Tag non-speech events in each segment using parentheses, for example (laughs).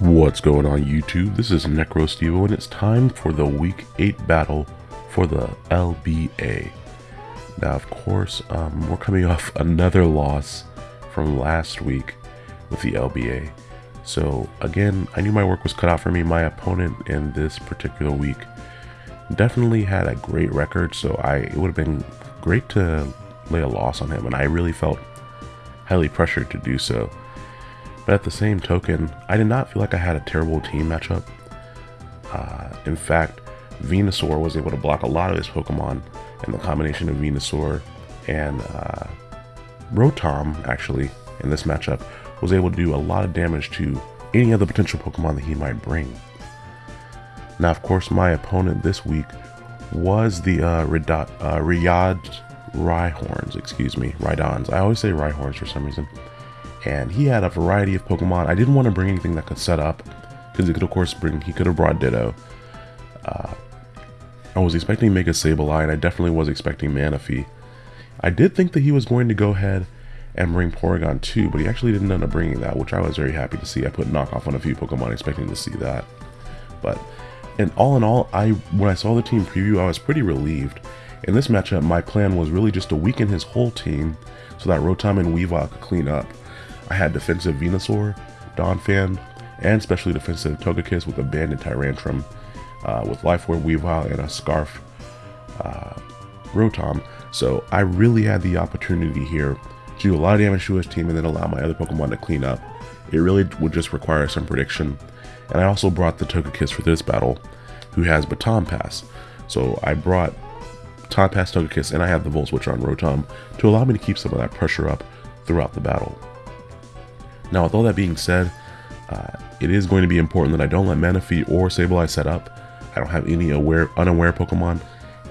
What's going on YouTube? This is NecroStevo and it's time for the week 8 battle for the LBA. Now of course, um, we're coming off (laughs) another loss from last week with the LBA. So again, I knew my work was cut out for me. My opponent in this particular week definitely had a great record, so I it would have been great to lay a loss on him, and I really felt highly pressured to do so. But at the same token, I did not feel like I had a terrible team matchup. Uh, in fact, Venusaur was able to block a lot of his Pokemon, and the combination of Venusaur and uh, Rotom, actually, in this matchup, was able to do a lot of damage to any other potential Pokemon that he might bring. Now, of course, my opponent this week was the uh, uh, Riyadh Rhyhorns, excuse me, Rhydons. I always say Rhyhorns for some reason and he had a variety of Pokemon. I didn't want to bring anything that could set up, because he could of course bring, he could have brought Ditto. Uh, I was expecting Mega Sableye, and I definitely was expecting Manaphy. I did think that he was going to go ahead and bring Porygon 2, but he actually didn't end up bringing that, which I was very happy to see. I put knockoff on a few Pokemon expecting to see that. But, and all in all, I when I saw the team preview, I was pretty relieved. In this matchup, my plan was really just to weaken his whole team so that Rotom and Weavile could clean up. I had defensive Venusaur, Donphan, and specially defensive Togekiss with a Banded Tyrantrum, uh, with Life Orb Weavile and a Scarf uh, Rotom. So I really had the opportunity here to do a lot of damage to his team and then allow my other Pokemon to clean up. It really would just require some prediction. And I also brought the Togekiss for this battle, who has Baton Pass. So I brought Baton Pass Togekiss and I have the Volt Switch on Rotom to allow me to keep some of that pressure up throughout the battle. Now, with all that being said, uh, it is going to be important that I don't let Manaphy or Sableye set up. I don't have any aware, unaware Pokemon,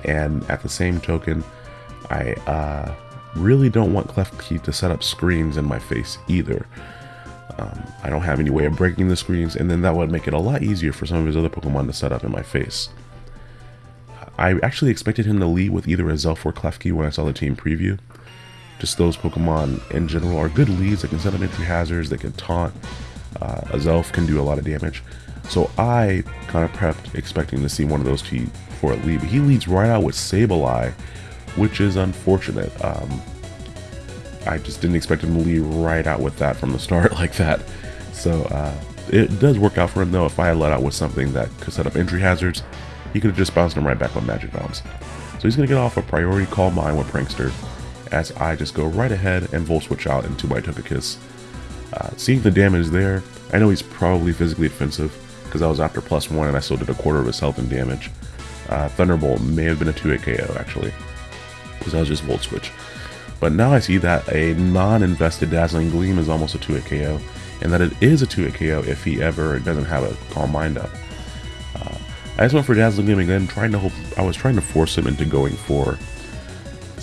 and at the same token, I uh, really don't want Klefki to set up screens in my face either. Um, I don't have any way of breaking the screens, and then that would make it a lot easier for some of his other Pokemon to set up in my face. I actually expected him to lead with either Azelf or Klefki when I saw the team preview, just those Pokemon in general are good leads. They can set up entry hazards, they can taunt. Uh, Azelf can do a lot of damage. So I kind of prepped expecting to see one of those two for a lead. But he leads right out with Sableye, which is unfortunate. Um, I just didn't expect him to lead right out with that from the start (laughs) like that. So uh, it does work out for him though. If I had let out with something that could set up entry hazards, he could have just bounced him right back on Magic Bounce. So he's going to get off a priority Calm Mind with Prankster as I just go right ahead and Volt Switch out into my Togekiss. Uh, seeing the damage there, I know he's probably physically offensive because I was after plus one and I still did a quarter of his health and damage. Uh, Thunderbolt may have been a 2 KO actually, because I was just Volt Switch. But now I see that a non-invested Dazzling Gleam is almost a 2 KO, and that it is a 2 KO if he ever doesn't have a Calm Mind up. Uh, I just went for Dazzling Gleam again, trying to hope, I was trying to force him into going for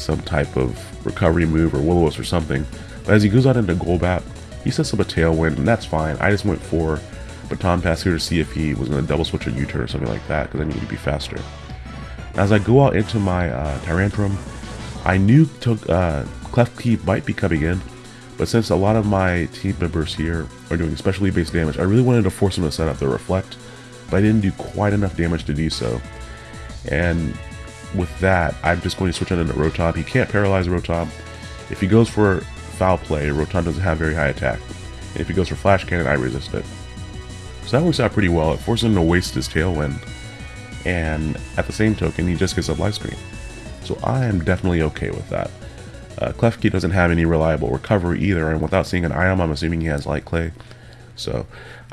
some type of recovery move or will or something. But as he goes out into Golbat, he sets up a Tailwind, and that's fine. I just went for Baton Pass here to see if he was going to double switch a U-turn or something like that, because I needed to be faster. As I go out into my uh, Tyrantrum, I knew uh, Klefki might be coming in, but since a lot of my team members here are doing specially based damage, I really wanted to force him to set up the Reflect, but I didn't do quite enough damage to do so. And with that, I'm just going to switch on into Rotom. He can't paralyze Rotom. If he goes for Foul Play, Rotom doesn't have very high attack. And if he goes for Flash Cannon, I resist it. So that works out pretty well. It forces him to waste his Tailwind. And at the same token, he just gets a Light Screen. So I am definitely okay with that. Uh, Klefki doesn't have any reliable recovery either, and without seeing an item, I'm assuming he has Light Clay. So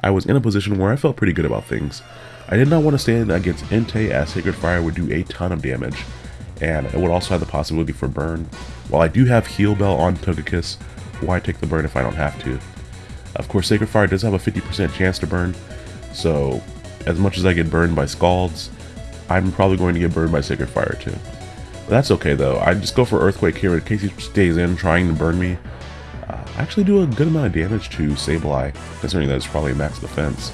I was in a position where I felt pretty good about things. I did not want to stand against Entei as Sacred Fire would do a ton of damage, and it would also have the possibility for burn. While I do have Heal Bell on Togekiss, why take the burn if I don't have to? Of course, Sacred Fire does have a 50% chance to burn, so as much as I get burned by Scalds, I'm probably going to get burned by Sacred Fire too. But that's okay though, I just go for Earthquake here in case he stays in trying to burn me. Uh, I actually do a good amount of damage to Sableye, considering that it's probably max defense.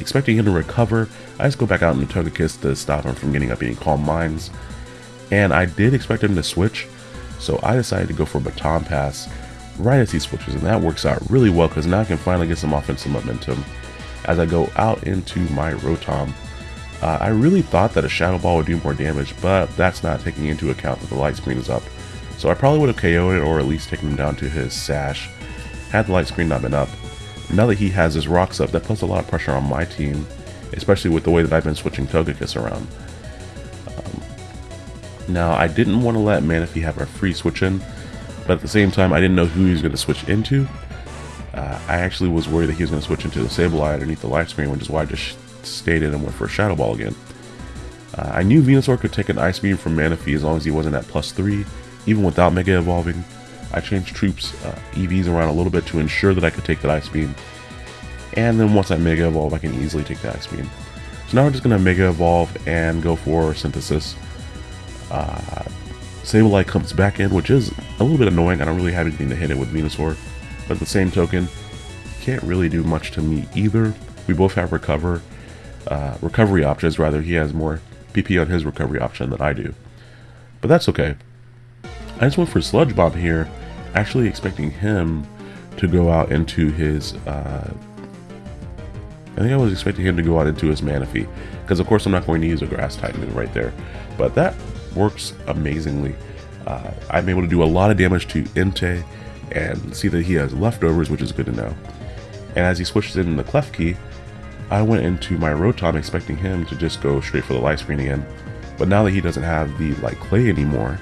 Expecting him to recover, I just go back out into Togekiss to stop him from getting up any Calm Minds. And I did expect him to switch, so I decided to go for Baton Pass right as he switches, and that works out really well because now I can finally get some offensive momentum. as I go out into my Rotom. Uh, I really thought that a Shadow Ball would do more damage, but that's not taking into account that the light screen is up. So I probably would have KO'd it or at least taken him down to his Sash had the light screen not been up. Now that he has his rocks up, that puts a lot of pressure on my team, especially with the way that I've been switching Togekiss around. Um, now, I didn't want to let Manaphy have a free switch in, but at the same time, I didn't know who he was going to switch into. Uh, I actually was worried that he was going to switch into the Sableye underneath the light screen, which is why I just stayed in and went for a Shadow Ball again. Uh, I knew Venusaur could take an Ice Beam from Manaphy as long as he wasn't at plus 3, even without Mega Evolving. I changed troops uh, EVs around a little bit to ensure that I could take that Ice Beam. And then once I Mega Evolve, I can easily take the Ice Beam. So now we're just going to Mega Evolve and go for Synthesis. Uh, Sableye comes back in, which is a little bit annoying. I don't really have anything to hit it with Venusaur. But at the same token, can't really do much to me either. We both have recover, uh, recovery options, rather. He has more PP on his recovery option than I do. But that's okay. I just went for Sludge Bomb here, actually expecting him to go out into his, uh, I think I was expecting him to go out into his Manaphy, because of course I'm not going to use a Grass type move right there, but that works amazingly. Uh, I'm able to do a lot of damage to Entei, and see that he has leftovers, which is good to know. And as he switches in the Klefki, I went into my Rotom expecting him to just go straight for the light screen again, but now that he doesn't have the light clay anymore,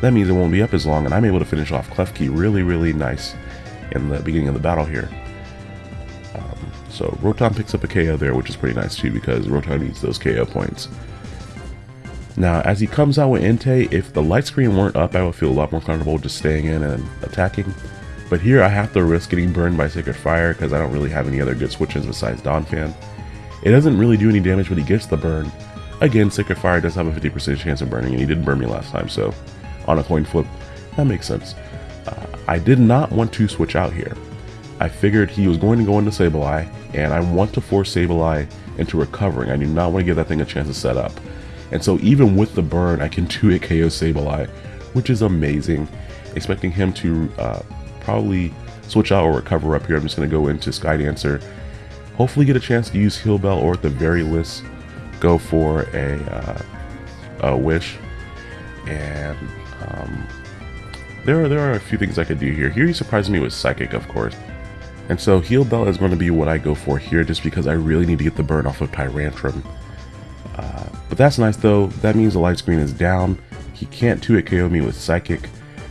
that means it won't be up as long and I'm able to finish off Klefki really, really nice in the beginning of the battle here. Um, so Rotom picks up a KO there, which is pretty nice too because Rotom needs those KO points. Now, as he comes out with Entei, if the light screen weren't up, I would feel a lot more comfortable just staying in and attacking. But here I have to risk getting burned by Sacred Fire because I don't really have any other good switches besides Donphan. It doesn't really do any damage, but he gets the burn. Again, Sacred Fire does have a 50% chance of burning, and he didn't burn me last time, so on a coin flip. That makes sense. Uh, I did not want to switch out here. I figured he was going to go into Sableye, and I want to force Sableye into recovering. I do not want to give that thing a chance to set up. And so even with the burn, I can (laughs) 2-hit KO Sableye, which is amazing. Expecting him to uh, probably switch out or recover up here. I'm just going to go into Sky Dancer. Hopefully get a chance to use Heal Bell or at the very least go for a, uh, a Wish. And um, there, are, there are a few things I could do here. Here he surprised me with Psychic, of course. And so Heal Bell is going to be what I go for here just because I really need to get the burn off of Tyrantrum. Uh, but that's nice though. That means the light screen is down. He can't 2-hit KO me with Psychic.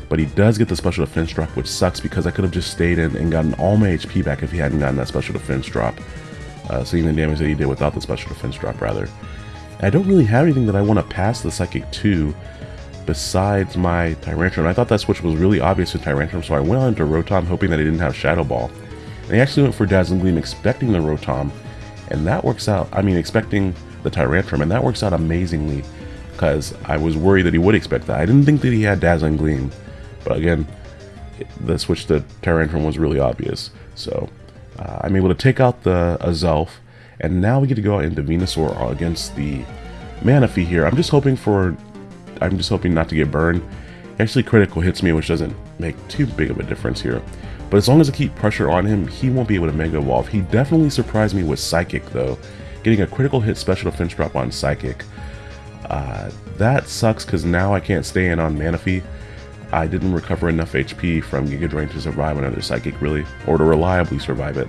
But he does get the special defense drop, which sucks because I could have just stayed in and gotten all my HP back if he hadn't gotten that special defense drop. Uh, seeing the damage that he did without the special defense drop, rather. I don't really have anything that I want to pass the Psychic to besides my Tyrantrum. I thought that switch was really obvious to Tyrantrum, so I went on to Rotom hoping that he didn't have Shadow Ball. And I actually went for Dazzling Gleam expecting the Rotom, and that works out, I mean expecting the Tyrantrum, and that works out amazingly, because I was worried that he would expect that. I didn't think that he had Dazzling Gleam, but again, the switch to Tyrantrum was really obvious. So uh, I'm able to take out the Azelf, and now we get to go out into Venusaur against the Manaphy here. I'm just hoping for I'm just hoping not to get burned. Actually, critical hits me, which doesn't make too big of a difference here. But as long as I keep pressure on him, he won't be able to Mega Evolve. He definitely surprised me with Psychic, though. Getting a critical hit special defense drop on Psychic. Uh, that sucks because now I can't stay in on Manaphy. I didn't recover enough HP from Giga Drain to survive another Psychic, really, or to reliably survive it.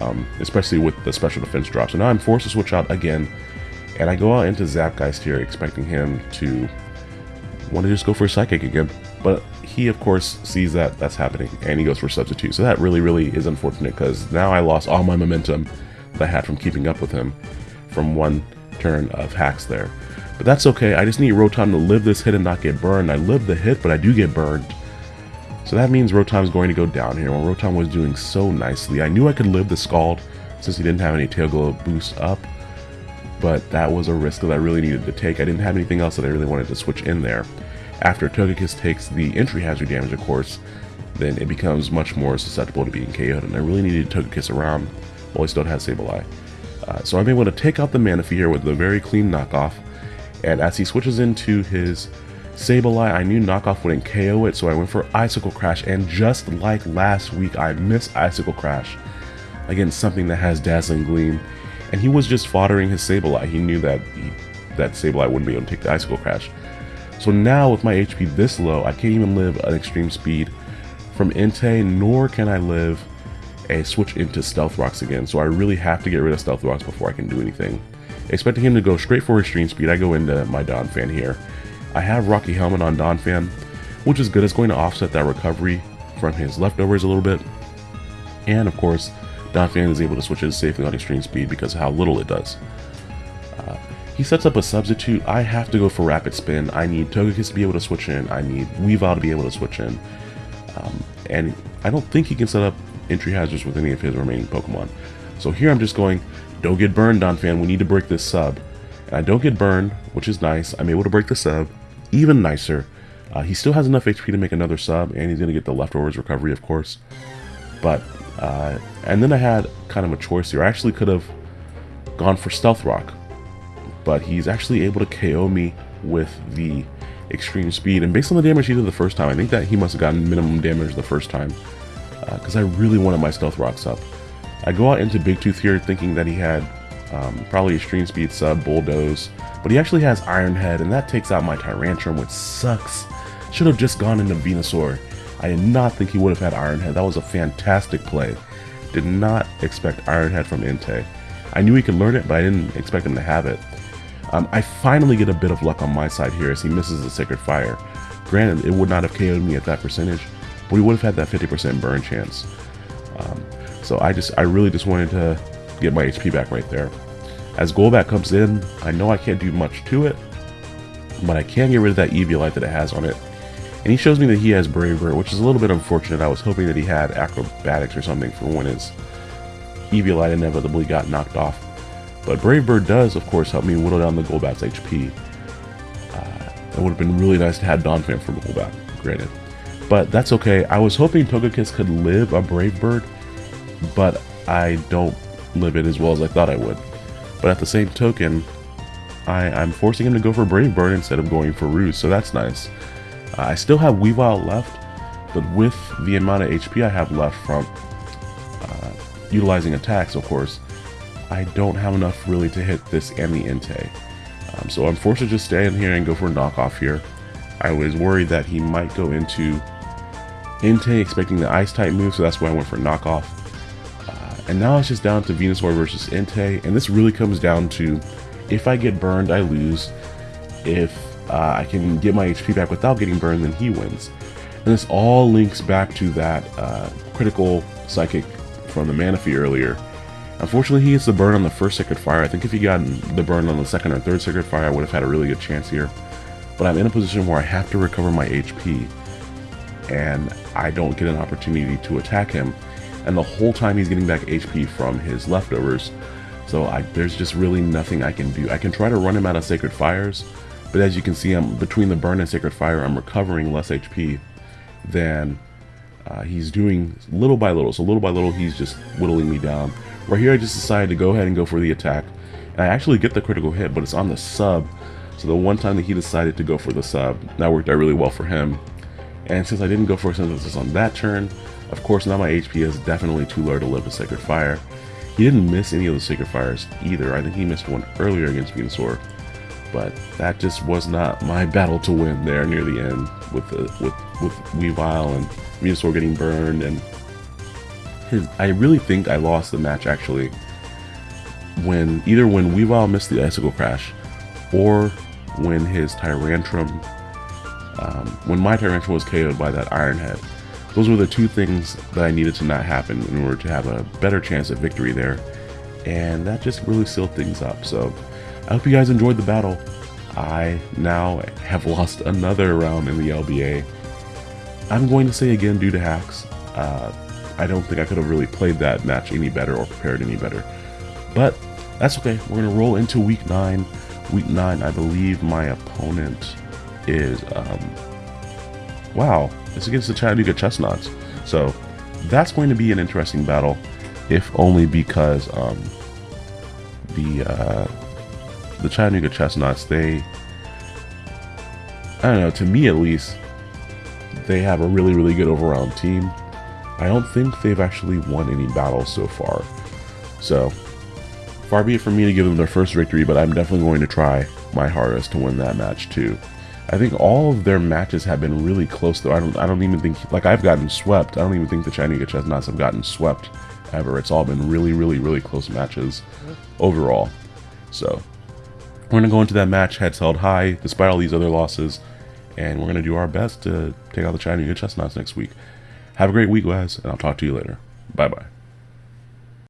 Um, especially with the special defense drop. So now I'm forced to switch out again, and I go out into Zapgeist here, expecting him to want to just go for Psychic again. But he, of course, sees that that's happening, and he goes for Substitute. So that really, really is unfortunate, because now I lost all my momentum that I had from keeping up with him from one turn of hacks there. But that's okay, I just need Rotom to live this hit and not get burned. I live the hit, but I do get burned. So that means Rotom's going to go down here, when Rotom was doing so nicely. I knew I could live the Scald, since he didn't have any Tail Glow boost up, but that was a risk that I really needed to take. I didn't have anything else that I really wanted to switch in there. After Togekiss takes the entry hazard damage, of course, then it becomes much more susceptible to being KO'd, and I really needed Togekiss around while he still had Sableye. Uh, so I'm able to take out the Manaphy here with a very clean knockoff, and as he switches into his Sableye, I knew knockoff wouldn't KO it, so I went for Icicle Crash, and just like last week, I missed Icicle Crash. against something that has Dazzling Gleam. And he was just foddering his Sableye. He knew that he, that Sableye wouldn't be able to take the Icicle Crash. So now with my HP this low, I can't even live an extreme speed from Entei, nor can I live a switch into Stealth Rocks again. So I really have to get rid of Stealth Rocks before I can do anything. Expecting him to go straight for extreme speed, I go into my Donphan here. I have Rocky Helmet on Donphan, which is good. It's going to offset that recovery from his leftovers a little bit. And of course, Donphan is able to switch it safely on extreme speed because how little it does. Uh, he sets up a substitute. I have to go for Rapid Spin. I need Togekiss to be able to switch in. I need Weavile to be able to switch in. Um, and I don't think he can set up entry hazards with any of his remaining Pokemon. So here I'm just going, don't get burned, Donphan. We need to break this sub. And I don't get burned, which is nice. I'm able to break the sub. Even nicer. Uh, he still has enough HP to make another sub, and he's going to get the leftovers recovery, of course. But, uh, and then I had kind of a choice here. I actually could have gone for Stealth Rock, but he's actually able to KO me with the extreme speed. And based on the damage he did the first time, I think that he must have gotten minimum damage the first time, because uh, I really wanted my Stealth Rocks up. I go out into Big Tooth here thinking that he had um, probably Extreme Speed Sub, Bulldoze, but he actually has Iron Head, and that takes out my Tyrantrum, which sucks. Should have just gone into Venusaur. I did not think he would have had Ironhead. That was a fantastic play. Did not expect Ironhead from Entei. I knew he could learn it, but I didn't expect him to have it. Um, I finally get a bit of luck on my side here as he misses the Sacred Fire. Granted, it would not have KO'd me at that percentage, but we would have had that 50% burn chance. Um, so I just, I really just wanted to get my HP back right there. As Golbat comes in, I know I can't do much to it, but I can get rid of that Eviolite that it has on it. And he shows me that he has Brave Bird, which is a little bit unfortunate. I was hoping that he had Acrobatics or something for when his Eviolite inevitably got knocked off. But Brave Bird does, of course, help me whittle down the Golbat's HP. Uh, it would have been really nice to have Donphan for Golbat, granted. But that's okay. I was hoping Togekiss could live a Brave Bird, but I don't live it as well as I thought I would. But at the same token, I, am forcing him to go for Brave Bird instead of going for Roost, so that's nice. I still have Weavile left, but with the amount of HP I have left from uh, utilizing attacks, of course, I don't have enough really to hit this and Entei. Um, so I'm forced to just stay in here and go for a knockoff here. I was worried that he might go into Entei expecting the Ice type move, so that's why I went for knockoff. Uh, and now it's just down to Venusaur versus Entei, and this really comes down to if I get burned, I lose. If uh, I can get my HP back without getting burned, then he wins. And this all links back to that uh, critical psychic from the Manaphy earlier. Unfortunately, he gets the burn on the first Sacred Fire. I think if he got the burn on the second or third Sacred Fire, I would have had a really good chance here. But I'm in a position where I have to recover my HP, and I don't get an opportunity to attack him. And the whole time he's getting back HP from his leftovers, so I, there's just really nothing I can do. I can try to run him out of Sacred Fires, but as you can see, I'm between the burn and Sacred Fire, I'm recovering less HP than uh, he's doing little by little. So little by little, he's just whittling me down. Right here, I just decided to go ahead and go for the attack. And I actually get the critical hit, but it's on the sub. So the one time that he decided to go for the sub, that worked out really well for him. And since I didn't go for a synthesis on that turn, of course now my HP is definitely too low to live a Sacred Fire. He didn't miss any of the Sacred Fires either. I think he missed one earlier against Venusaur. But that just was not my (laughs) battle to win there near the end with the, with with Weavile and Venusaur getting burned and his I really think I lost the match actually when either when Weavile missed the icicle crash or when his Tyrantrum um, when my Tyrantrum was KO'd by that Iron Head. Those were the two things that I needed to not happen in order to have a better chance at victory there. And that just really sealed things up. So I hope you guys enjoyed the battle. I now have lost another round in the LBA. I'm going to say again due to hacks. Uh, I don't think I could have really played that match any better or prepared any better. But that's okay. We're going to roll into week 9. Week 9, I believe my opponent is, um, wow, it's against the Chattanooga Chestnuts. So that's going to be an interesting battle, if only because um, the uh, the Chattanooga Chestnuts, they, I don't know, to me at least, they have a really, really good overall team. I don't think they've actually won any battles so far. So, far be it from me to give them their first victory, but I'm definitely going to try my hardest to win that match too. I think all of their matches have been really close though. I don't I don't even think like I've gotten swept. I don't even think the Chattanooga Chestnuts have gotten swept ever. It's all been really, really, really close matches overall. So we're gonna go into that match heads held high, despite all these other losses, and we're gonna do our best to take out the Chinese Chestnuts next week. Have a great week, guys, and I'll talk to you later. Bye bye.